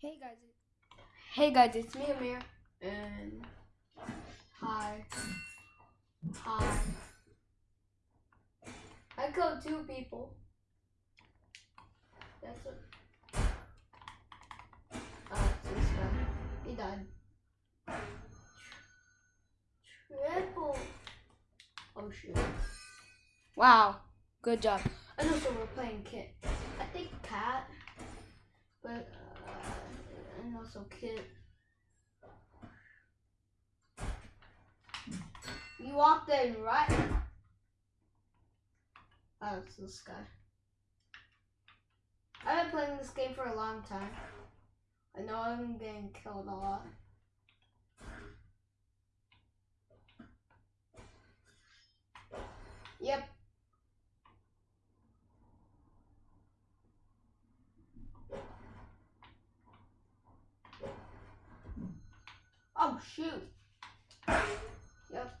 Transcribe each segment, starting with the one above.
Hey guys. Hey guys, it's me Amir and hi. Hi. I killed two people. That's Oh, uh, it's this guy. He died. Triple Oh shoot. Wow. Good job. And also we're playing Kit. I think Cat. But uh, You walked in, right? Oh, it's this guy. I've been playing this game for a long time. I know I'm getting killed a lot. Yep. Shoot. Yep.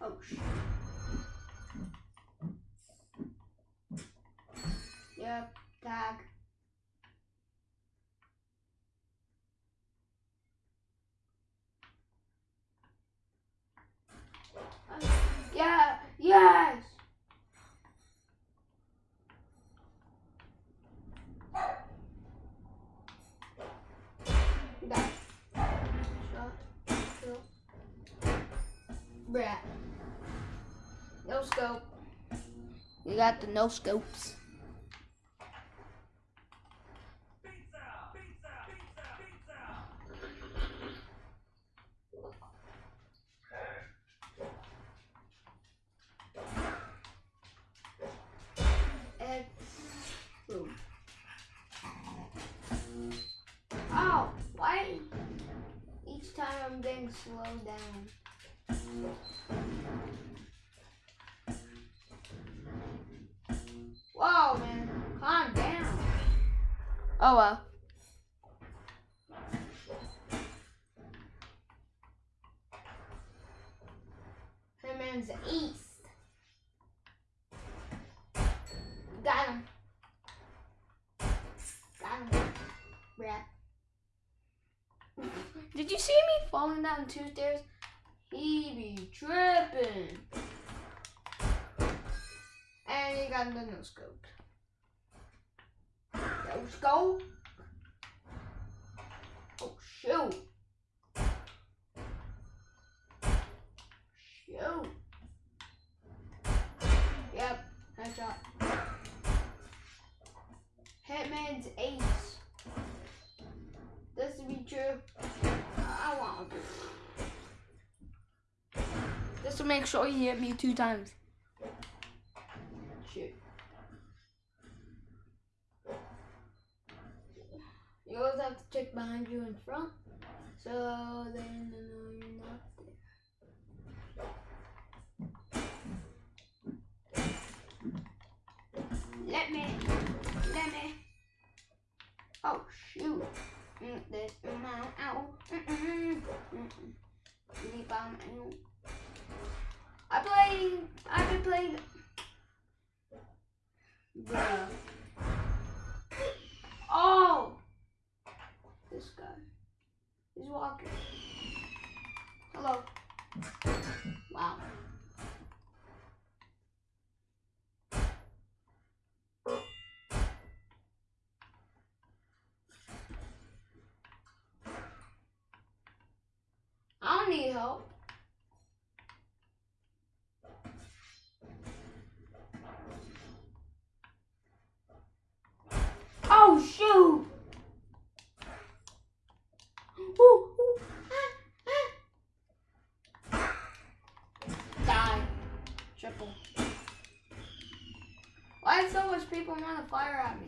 Oh shoot. Yep, tag. Brat. No scope. You got the no scopes. Pizza, pizza, pizza, and boom. Oh, why? Each time I'm getting slowed down. Whoa, man. Calm down. Oh, well. Hitman's east. Got him. Got him. Rat. Did you see me falling down two stairs? He be tripping. And he got the no scope. No scope. Oh shoot. Shoot. Yep, headshot. Hitman's ace. This to be true. I want Just to make sure he hit me two times. Shoot. You always have to check behind you in front. So they know you're not there. Let me. Let me. Oh shoot. Mm, This amount out. Mm-mm. Mm-mm. Leap on out. I play. I've been playing. Bruh. Oh! This guy. He's walking. Hello. Wow. I don't need help. Triple. Why so much people want to fire at me?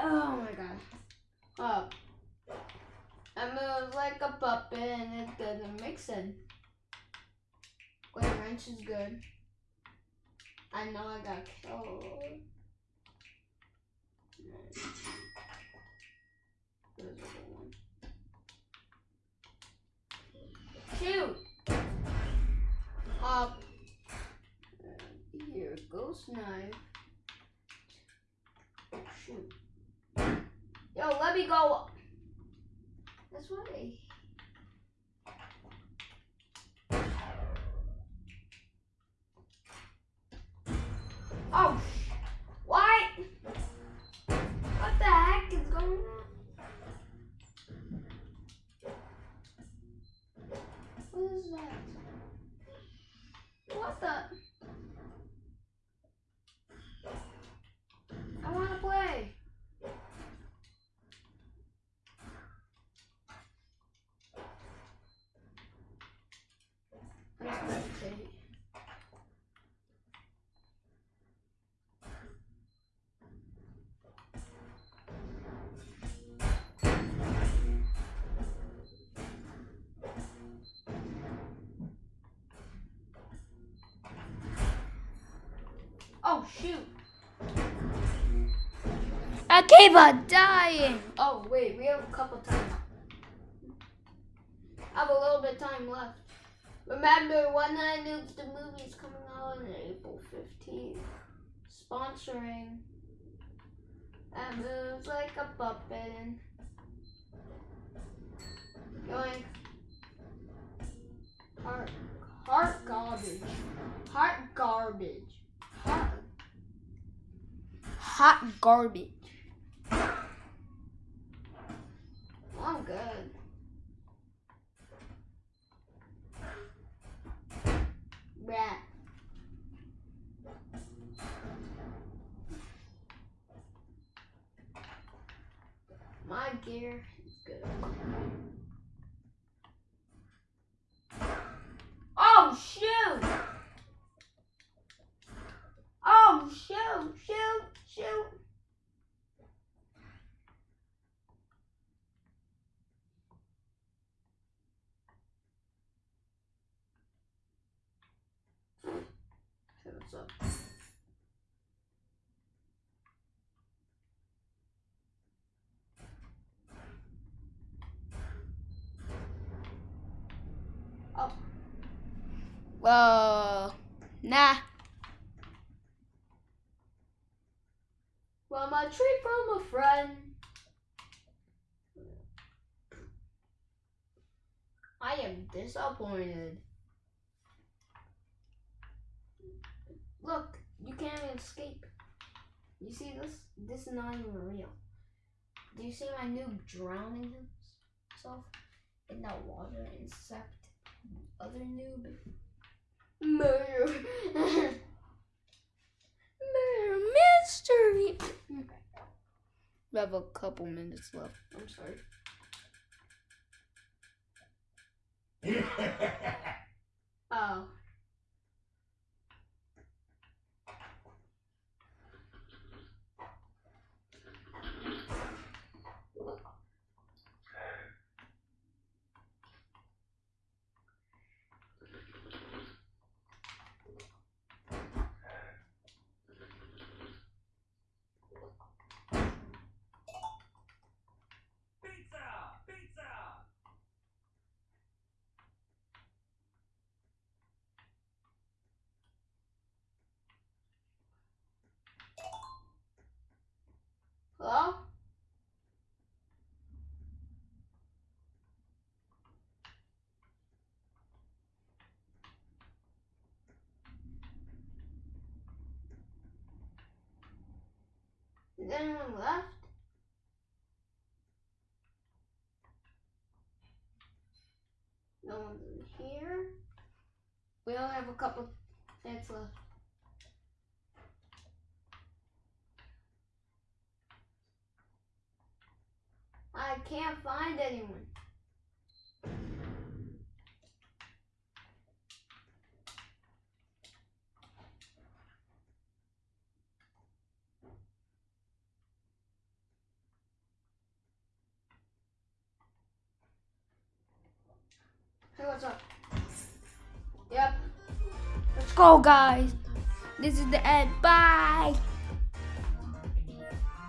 Oh my god. Up. I move like a puppet and it doesn't mix in. Wait, wrench is good. I know I got killed. Shoot! Up. Here, ghost knife. Shoot. Yo, let me go this way. Oh, why? What the heck is going on? What is that? What the? Shoot. I keep on dying. Oh, wait, we have a couple time. I have a little bit of time left. Remember, One Night Noobs, the movie is coming out on April 15th. Sponsoring. That moves like a puppet. Going. Heart, heart garbage. Heart garbage. Hot garbage. I'm good. Rat. My gear is good. Oh, shoot! Oh, shoot, shoot, shoot. What's? Oh. Whoa. Nah. Well, my treat from a friend. I am disappointed. Look, you can't even escape. You see this? This is not even real. Do you see my noob drowning himself in that water and except other noob? Murder. Murder mystery. We have a couple minutes left. I'm sorry. oh. Pizza! Pizza! Hello? Is anyone left? No one's in here. We only have a couple minutes left. I can't find anyone. Hey, what's up? Yep. Let's go, guys. This is the end. Bye.